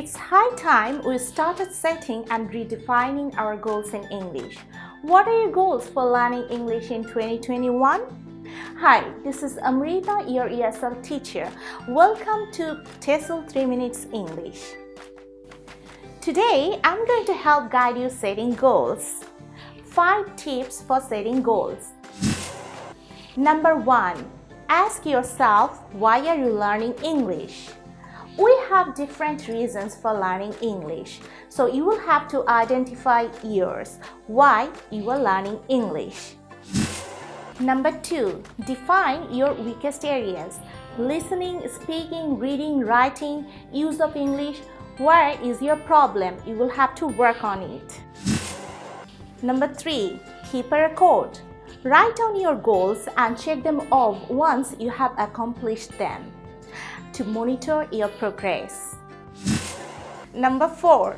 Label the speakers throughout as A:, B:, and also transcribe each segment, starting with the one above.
A: It's high time we started setting and redefining our goals in English. What are your goals for learning English in 2021? Hi, this is Amrita, your ESL teacher. Welcome to TESOL 3 Minutes English. Today, I'm going to help guide you setting goals. 5 tips for setting goals. Number 1. Ask yourself why are you learning English? Have different reasons for learning English. So you will have to identify yours, why you are learning English. Number two, define your weakest areas. Listening, speaking, reading, writing, use of English. Where is your problem? You will have to work on it. Number three, keep a record. Write down your goals and check them off once you have accomplished them to monitor your progress. Number 4.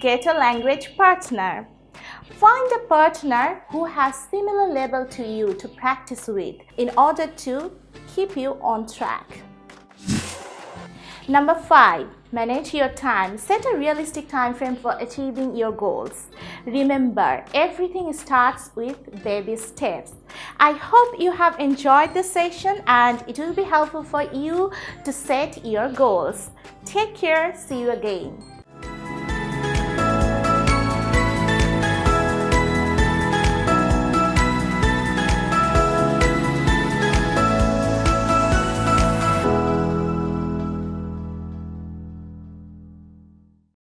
A: Get a language partner. Find a partner who has similar level to you to practice with in order to keep you on track. Number 5. Manage your time. Set a realistic time frame for achieving your goals. Remember, everything starts with baby steps. I hope you have enjoyed this session and it will be helpful for you to set your goals. Take care. See you again.